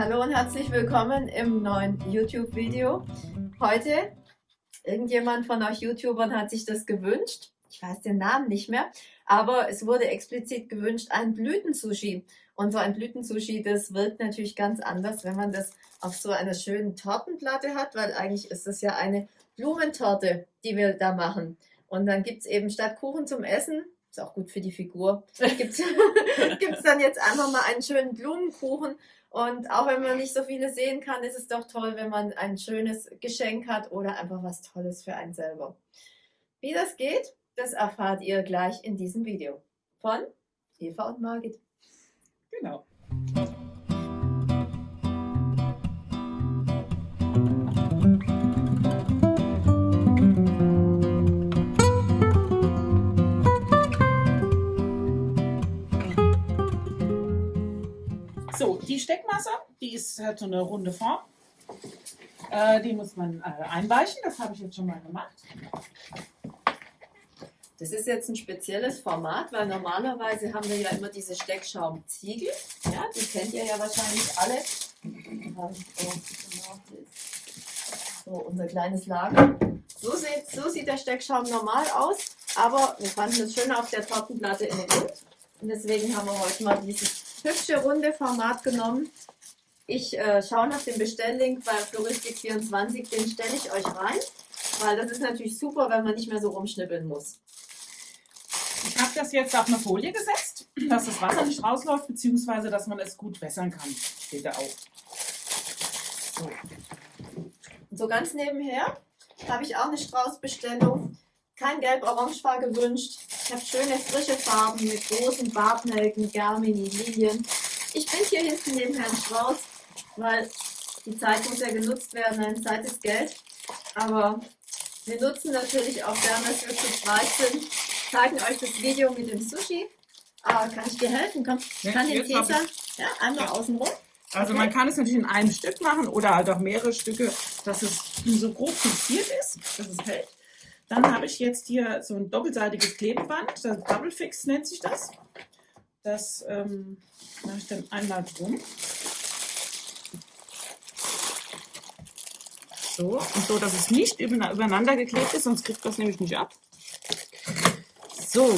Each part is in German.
Hallo und herzlich willkommen im neuen YouTube-Video. Heute, irgendjemand von euch YouTubern hat sich das gewünscht. Ich weiß den Namen nicht mehr, aber es wurde explizit gewünscht, ein Blütensushi. Und so ein Blütensushi, das wirkt natürlich ganz anders, wenn man das auf so einer schönen Tortenplatte hat, weil eigentlich ist das ja eine Blumentorte, die wir da machen. Und dann gibt es eben statt Kuchen zum Essen, ist auch gut für die Figur, gibt es dann jetzt einfach mal einen schönen Blumenkuchen. Und auch wenn man nicht so viele sehen kann, ist es doch toll, wenn man ein schönes Geschenk hat oder einfach was Tolles für einen selber. Wie das geht, das erfahrt ihr gleich in diesem Video von Eva und Margit. Genau. So, die Steckmasse, die ist, hat so eine runde Form. Äh, die muss man äh, einweichen, das habe ich jetzt schon mal gemacht. Das ist jetzt ein spezielles Format, weil normalerweise haben wir ja immer diese Steckschaumziegel. Ja, die kennt ihr ja wahrscheinlich alle. So, unser kleines Lager. So sieht, so sieht der Steckschaum normal aus, aber wir fanden es schöner auf der Tortenplatte in rund. Und deswegen haben wir heute mal dieses hübsche runde Format genommen. Ich äh, schaue nach dem Bestelllink bei Floristik24, den stelle ich euch rein, weil das ist natürlich super, wenn man nicht mehr so rumschnippeln muss. Ich habe das jetzt auf eine Folie gesetzt, dass das Wasser nicht rausläuft, beziehungsweise dass man es gut wässern kann. Steht da auch. So. so ganz nebenher habe ich auch eine Straußbestellung. Kein Gelb-Orange war gewünscht. Ich habe schöne frische Farben mit großen Bartnelken, Germini, Lilien. Ich bin hier hinten neben Herrn Strauß, weil die Zeit muss ja genutzt werden. Eine Zeit ist Geld. Aber wir nutzen natürlich auch gerne, dass wir zu breit sind, zeigen euch das Video mit dem Sushi. Aber kann ich dir helfen? Komm, Ja, kann den Käser ja, einmal Ja. außen rum. Also Okay. man kann es natürlich in einem Stück machen oder halt auch mehrere Stücke, dass es so grob fixiert ist, dass es hält. Dann habe ich jetzt hier so ein doppelseitiges Klebeband, das Double Fix nennt sich das. Das ähm, mache ich dann einmal drum. So, und so, dass es nicht über- übereinander geklebt ist, sonst kriegt das nämlich nicht ab. So,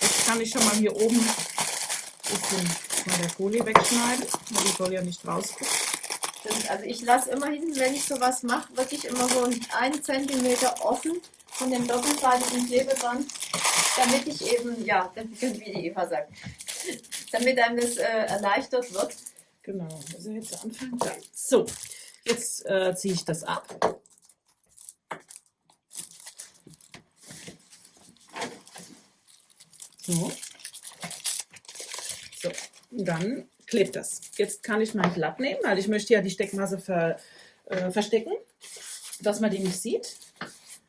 jetzt kann ich schon mal hier oben ein bisschen mal der Folie wegschneiden, weil die soll ja nicht rausgucken. Das- Also ich lasse immer hinten, wenn ich sowas mache, wirklich immer so einen Zentimeter offen von dem doppelseitigen Klebeband, damit ich eben, ja, wie die Eva sagt, damit einem das äh, erleichtert wird. Genau, also jetzt anfangen. So, jetzt äh, ziehe ich das ab. So. So, dann klebt das. Jetzt kann ich mein Blatt nehmen, weil ich möchte ja die Steckmasse ver, äh, verstecken, dass man die nicht sieht.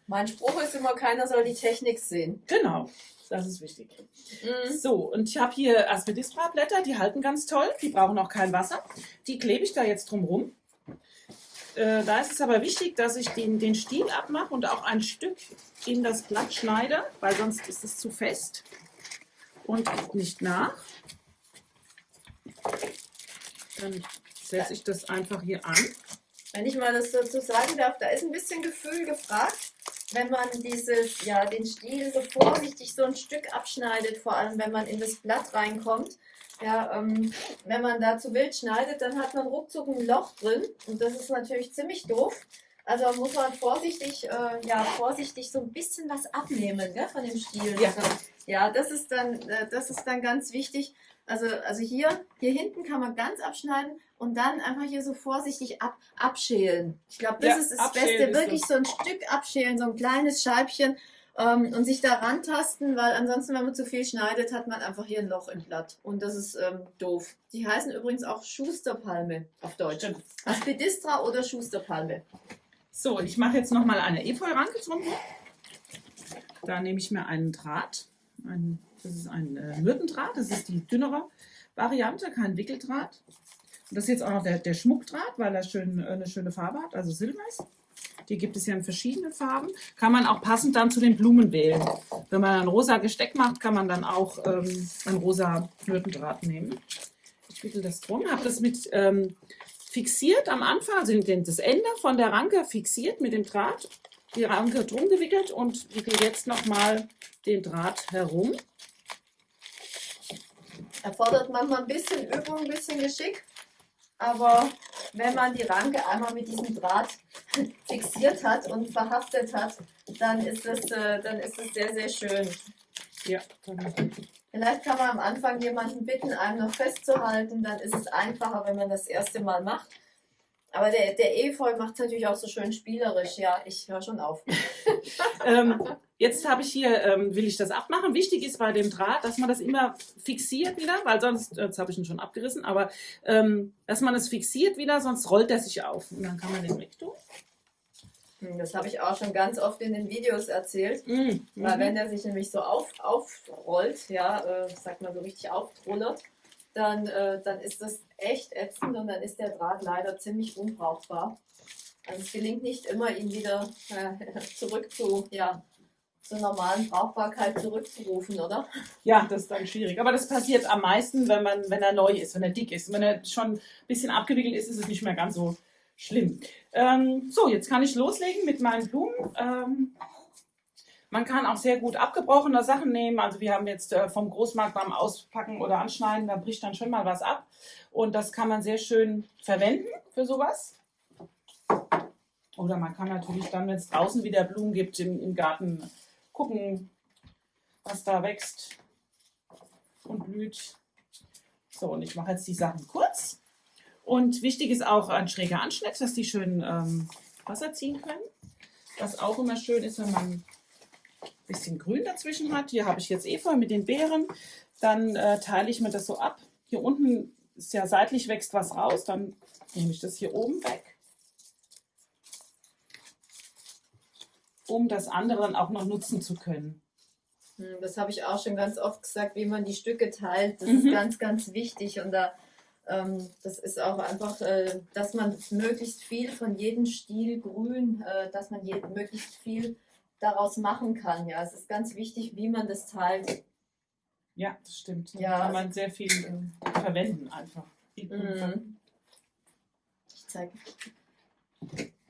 Mein Spruch ist immer, keiner soll die Technik sehen. Genau, das ist wichtig. Mhm. So, und ich habe hier Aspidistra-Blätter, die halten ganz toll, die brauchen auch kein Wasser. Die klebe ich da jetzt drumrum. Äh, da ist es aber wichtig, dass ich den, den Stiel abmache und auch ein Stück in das Blatt schneide, weil sonst ist es zu fest und nicht nach. Dann setze ich das einfach hier an. Wenn ich mal das dazu sagen darf, da ist ein bisschen Gefühl gefragt, wenn man dieses, ja, den Stiel so vorsichtig so ein Stück abschneidet, vor allem wenn man in das Blatt reinkommt. Ja, ähm, wenn man da zu wild schneidet, dann hat man ruckzuck ein Loch drin und das ist natürlich ziemlich doof. Also muss man vorsichtig, äh, ja, vorsichtig so ein bisschen was abnehmen gell, von dem Stiel. Ja. ja das, ist dann, äh, das ist dann ganz wichtig. Also, also hier, hier hinten kann man ganz abschneiden und dann einfach hier so vorsichtig ab, abschälen. Ich glaube, das Ja, ist das Beste. ist Wirklich so. so ein Stück abschälen, so ein kleines Scheibchen ähm, und sich da rantasten, weil ansonsten, wenn man zu viel schneidet, hat man einfach hier ein Loch im Blatt. Und das ist ähm, doof. Die heißen übrigens auch Schusterpalme auf Deutsch. Stimmt. Aspidistra oder Schusterpalme. So, ich mache jetzt nochmal eine Efeu-Ranke drumherum. Da nehme ich mir einen Draht. Ein, das ist ein äh, Myrtendraht, das ist die dünnere Variante, kein Wickeldraht. Und das ist jetzt auch noch der, der Schmuckdraht, weil er schön, äh, eine schöne Farbe hat, also Silber ist. Die gibt es ja in verschiedenen Farben. Kann man auch passend dann zu den Blumen wählen. Wenn man ein rosa Gesteck macht, kann man dann auch ähm, ein rosa Myrtendraht nehmen. Ich wickel das drum, habe das mit ähm, fixiert am Anfang, also das Ende von der Ranke fixiert mit dem Draht, die Ranke drum gewickelt und wickel jetzt nochmal den Draht herum. Erfordert manchmal ein bisschen Übung, ein bisschen Geschick. Aber wenn man die Ranke einmal mit diesem Draht fixiert hat und verhaftet hat, dann ist es, äh, dann ist es sehr, sehr schön. Ja. Vielleicht kann man am Anfang jemanden bitten, einem noch festzuhalten, dann ist es einfacher, wenn man das erste Mal macht. Aber der, der Efeu macht es natürlich auch so schön spielerisch. Ja, ich höre schon auf. ähm, jetzt habe ich hier, ähm, will ich das abmachen. Wichtig ist bei dem Draht, dass man das immer fixiert wieder, weil sonst, jetzt habe ich ihn schon abgerissen, aber ähm, dass man es fixiert wieder, sonst rollt er sich auf. Und dann kann man den wegtun. Hm, das habe ich auch schon ganz oft in den Videos erzählt. Mhm. Weil wenn er sich nämlich so auf, aufrollt, ja, äh, sagt man so richtig auftrollert, dann, äh, dann ist das echt ätzend und dann ist der Draht leider ziemlich unbrauchbar. Also es gelingt nicht immer, ihn wieder äh, zurück zu, ja, zur normalen Brauchbarkeit zurückzurufen, oder? Ja, das ist dann schwierig. Aber das passiert am meisten, wenn, man, wenn er neu ist, wenn er dick ist. Wenn er schon ein bisschen abgewickelt ist, ist es nicht mehr ganz so schlimm. Ähm, so, jetzt kann ich loslegen mit meinen Blumen. Ähm, man kann auch sehr gut abgebrochene Sachen nehmen. Also wir haben jetzt äh, vom Großmarkt beim Auspacken oder Anschneiden, da bricht dann schon mal was ab. Und das kann man sehr schön verwenden für sowas. Oder man kann natürlich dann, wenn es draußen wieder Blumen gibt im, im Garten, gucken, was da wächst und blüht. So, und ich mache jetzt die Sachen kurz. Und wichtig ist auch ein schräger Anschnitt, dass die schön ähm, Wasser ziehen können. Was auch immer schön ist, wenn man bisschen Grün dazwischen hat. Hier habe ich jetzt Efeu mit den Beeren. Dann äh, teile ich mir das so ab. Hier unten ist ja seitlich wächst was raus. Dann nehme ich das hier oben weg. Um das andere dann auch noch nutzen zu können. Hm, das habe ich auch schon ganz oft gesagt, wie man die Stücke teilt. Das Mhm. ist ganz, ganz wichtig. Und da, ähm, das ist auch einfach, äh, dass man möglichst viel von jedem Stiel grün, äh, dass man je, möglichst viel daraus machen kann. Ja, es ist ganz wichtig, wie man das teilt. Ja, das stimmt. Da Ja, kann man sehr viel äh, verwenden einfach. Mhm. Ich zeig,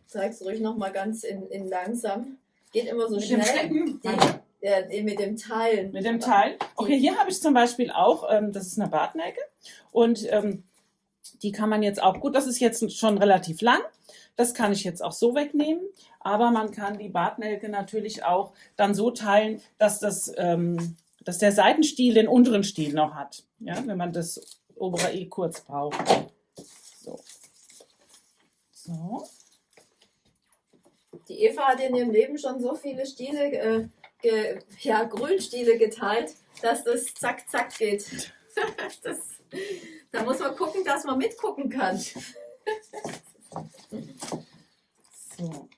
zeig's ruhig noch mal ganz in, in langsam. Geht immer so Mit dem schnell. Stecken. Die, ja, die mit dem Teilen. Mit dem Teil. Okay, hier habe ich zum Beispiel auch, ähm, das ist eine Bartnecke und ähm, die kann man jetzt auch, gut, das ist jetzt schon relativ lang, das kann ich jetzt auch so wegnehmen, aber man kann die Bartnelke natürlich auch dann so teilen, dass, das, ähm, dass der Seitenstiel den unteren Stiel noch hat, ja, wenn man das obere eh kurz braucht. So. So. Die Eva hat in ihrem Leben schon so viele Stiele, äh, ge, ja, Grünstiele geteilt, dass das zack, zack geht. das, da muss man gucken, dass man mitgucken kann. So,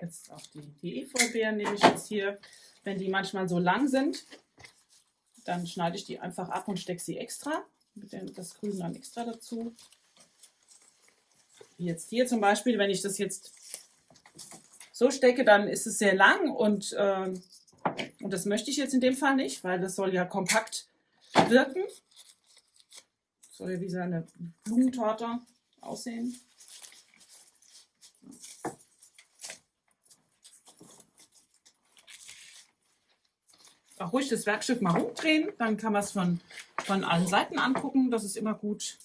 jetzt auch die, die Efeubeeren nehme ich jetzt hier. Wenn die manchmal so lang sind, dann schneide ich die einfach ab und stecke sie extra. Mit dem, das Grün dann extra dazu. Jetzt hier zum Beispiel, wenn ich das jetzt so stecke, dann ist es sehr lang und, ähm, und das möchte ich jetzt in dem Fall nicht, weil das soll ja kompakt wirken. Soll ja wie so eine Blumentorte aussehen. auch ruhig das Werkstück mal rumdrehen, dann kann man es von, von allen Seiten angucken, das ist immer gut.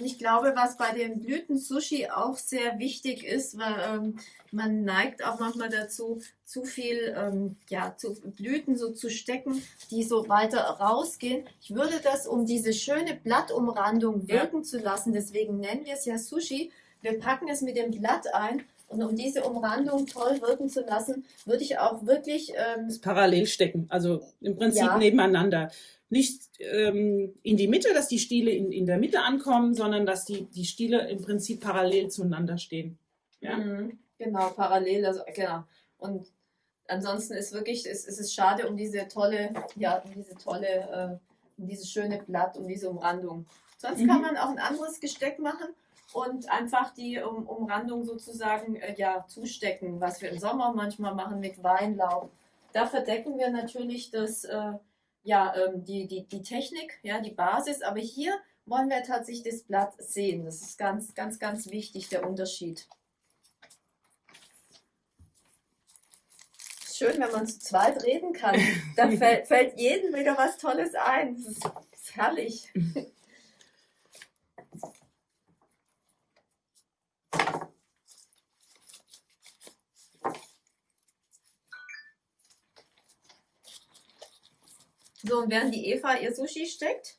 Und ich glaube, was bei dem Blüten-Sushi auch sehr wichtig ist, weil ähm, man neigt auch manchmal dazu, zu viel ähm, ja, zu Blüten so zu stecken, die so weiter rausgehen. Ich würde das, um diese schöne Blattumrandung Ja. wirken zu lassen, deswegen nennen wir es ja Sushi, wir packen es mit dem Blatt ein und um diese Umrandung toll wirken zu lassen, würde ich auch wirklich ähm, Das parallel stecken, also im Prinzip Ja. nebeneinander. Nicht ähm, in die Mitte, dass die Stiele in, in der Mitte ankommen, sondern dass die, die Stiele im Prinzip parallel zueinander stehen. Ja? Mhm, Genau, parallel, also genau. Und ansonsten ist wirklich, es, es ist schade um diese tolle, ja, um diese tolle, äh, um dieses schöne Blatt, um diese Umrandung. Sonst Mhm. kann man auch ein anderes Gesteck machen und einfach die um, Umrandung sozusagen äh, ja, zustecken, was wir im Sommer manchmal machen mit Weinlaub. Da verdecken wir natürlich das, äh, ja, ähm, die, die, die Technik, ja, die Basis. Aber hier wollen wir tatsächlich das Blatt sehen. Das ist ganz, ganz, ganz wichtig, der Unterschied. Schön, wenn man zu zweit reden kann. Da fällt, fällt jedem wieder was Tolles ein. Das ist, das ist herrlich. So, und während die Eva ihr Sushi steckt,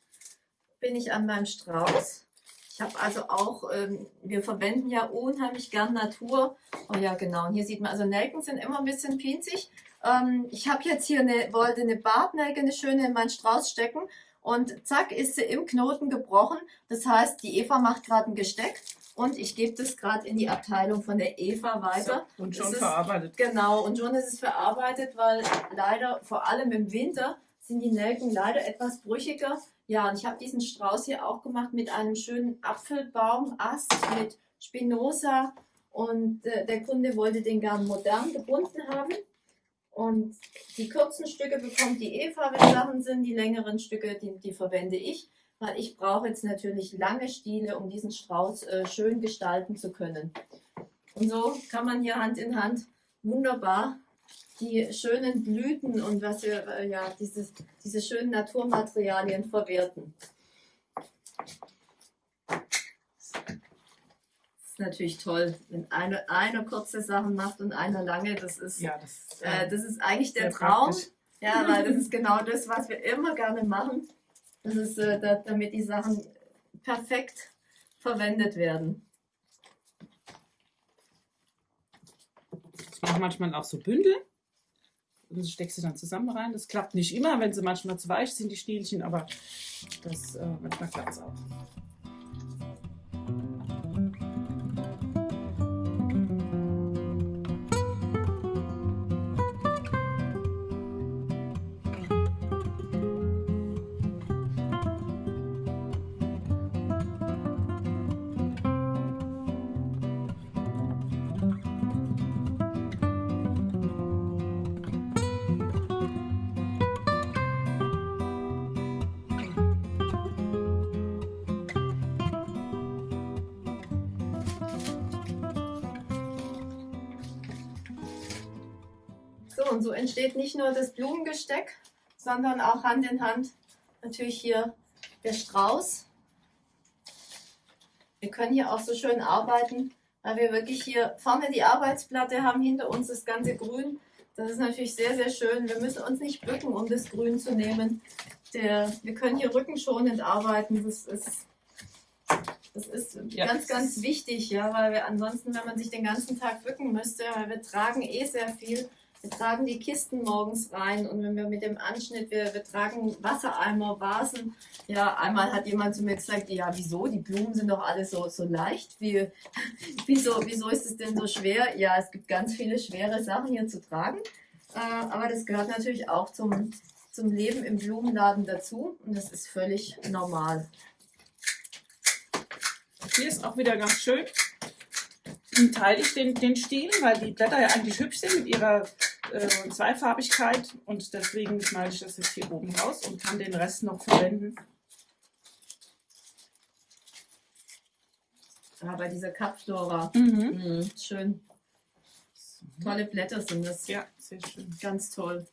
bin ich an meinem Strauß. Ich habe also auch, ähm, wir verwenden ja unheimlich gern Natur. Oh ja, genau. Und hier sieht man, also Nelken sind immer ein bisschen pinzig. Ähm, ich habe jetzt hier eine, wollte eine Bartnelke, eine schöne in meinen Strauß stecken. Und zack, ist sie im Knoten gebrochen. Das heißt, die Eva macht gerade ein Gesteck. Und ich gebe das gerade in die Abteilung von der Eva weiter. So, und schon ist- verarbeitet. Genau, und schon ist es verarbeitet, weil leider, vor allem im Winter, sind die Nelken leider etwas brüchiger. Ja, und ich habe diesen Strauß hier auch gemacht mit einem schönen Apfelbaumast mit Spinoza. Und äh, der Kunde wollte den gern modern gebunden haben. Und die kurzen Stücke bekommt die Eva, wenn Sachen sind. Die längeren Stücke, die, die verwende ich. Weil ich brauche jetzt natürlich lange Stiele, um diesen Strauß äh, schön gestalten zu können. Und so kann man hier Hand in Hand wunderbar die schönen Blüten und was wir, äh, ja, dieses, diese schönen Naturmaterialien verwerten. Das ist natürlich toll, wenn eine, eine kurze Sachen macht und einer lange. Das ist, Ja, das, äh, das ist eigentlich der Traum. praktisch. Ja, weil das ist genau das, was wir immer gerne machen. Das ist, äh, da, damit die Sachen perfekt verwendet werden. Ich mache manchmal auch so Bündel. Und steckst du dann zusammen rein. Das klappt nicht immer, wenn sie manchmal zu weich sind, die Stielchen, aber das, äh, manchmal klappt es auch. Und so entsteht nicht nur das Blumengesteck, sondern auch Hand in Hand natürlich hier der Strauß. Wir können hier auch so schön arbeiten, weil wir wirklich hier vorne die Arbeitsplatte haben, hinter uns das ganze Grün. Das ist natürlich sehr, sehr schön. Wir müssen uns nicht bücken, um das Grün zu nehmen. Der, wir können hier rückenschonend arbeiten. Das ist, das ist Ja. ganz, ganz wichtig, ja, weil wir ansonsten, wenn man sich den ganzen Tag bücken müsste, weil wir tragen eh sehr viel, wir tragen die Kisten morgens rein und wenn wir mit dem Anschnitt, wir, wir tragen Wassereimer, Vasen. Ja, einmal hat jemand zu mir gesagt, ja, wieso? Die Blumen sind doch alle so, so leicht. Wie, wieso, wieso ist es denn so schwer? Ja, es gibt ganz viele schwere Sachen hier zu tragen. Äh, aber das gehört natürlich auch zum, zum Leben im Blumenladen dazu und das ist völlig normal. Hier ist auch wieder ganz schön. Teile ich den, den Stiel, weil die Blätter ja eigentlich hübsch sind mit ihrer äh, Zweifarbigkeit und deswegen schneide ich das jetzt hier oben raus und kann den Rest noch verwenden. Ah, bei dieser Kapflora. Mhm. Mhm, schön. Tolle Blätter sind das. Ja, sehr schön. Ganz toll.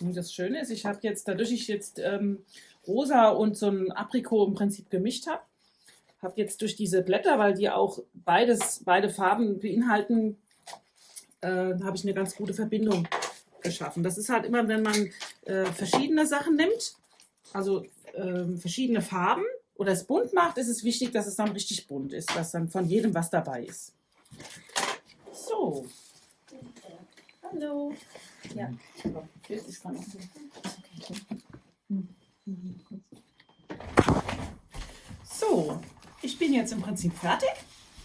Und das Schöne ist, ich habe jetzt, dadurch ich jetzt ähm, rosa und so ein Aprikot im Prinzip gemischt habe, habe jetzt durch diese Blätter, weil die auch beides, beide Farben beinhalten, äh, habe ich eine ganz gute Verbindung geschaffen. Das ist halt immer, wenn man äh, verschiedene Sachen nimmt, also ähm, verschiedene Farben oder es bunt macht, ist es wichtig, dass es dann richtig bunt ist, dass dann von jedem was dabei ist. So. Hallo. Ja. Ist dann auch So, ich bin jetzt im Prinzip fertig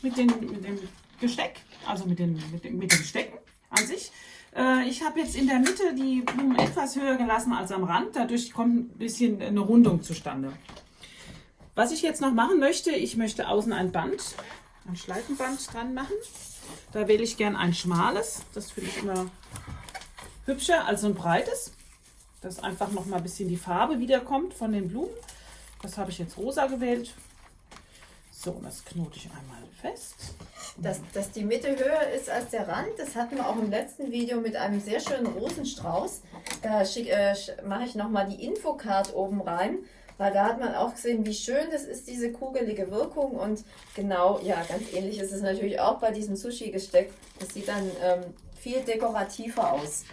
mit, den, mit dem Gesteck, also mit, den, mit, dem, mit dem Stecken an sich. Äh, ich habe jetzt in der Mitte die Blumen etwas höher gelassen als am Rand, dadurch kommt ein bisschen eine Rundung zustande. Was ich jetzt noch machen möchte, ich möchte außen ein Band, ein Schleifenband dran machen. Da wähle ich gern ein schmales. Das finde ich immer hübscher als ein breites. Dass einfach noch mal ein bisschen die Farbe wiederkommt von den Blumen. Das habe ich jetzt rosa gewählt. So, und das knote ich einmal fest. Dass, dass die Mitte höher ist als der Rand, das hatten wir auch im letzten Video mit einem sehr schönen Rosenstrauß. Da äh, mache ich nochmal die Infocard oben rein, weil da hat man auch gesehen, wie schön das ist, diese kugelige Wirkung. Und genau, ja, ganz ähnlich ist es natürlich auch bei diesem Sushi-Gesteck. Das sieht dann ähm, viel dekorativer aus.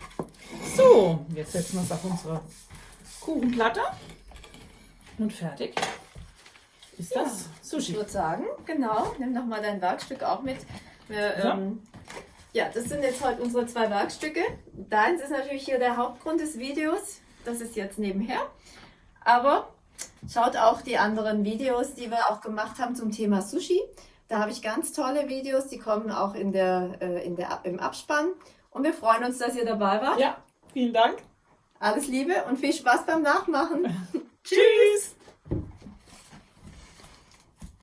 So, jetzt setzen wir es auf unsere Kuchenplatte. Und fertig ist das Ich Sushi. würde sagen, genau, nimm doch mal dein Werkstück auch mit. Wir, So. ähm, ja, das sind jetzt heute unsere zwei Werkstücke. Deins ist natürlich hier der Hauptgrund des Videos. Das ist jetzt nebenher. Aber schaut auch die anderen Videos, die wir auch gemacht haben zum Thema Sushi. Da habe ich ganz tolle Videos, die kommen auch in der, äh, in der, im Abspann. Und wir freuen uns, dass ihr dabei wart. Ja, vielen Dank. Alles Liebe und viel Spaß beim Nachmachen. Tschüss.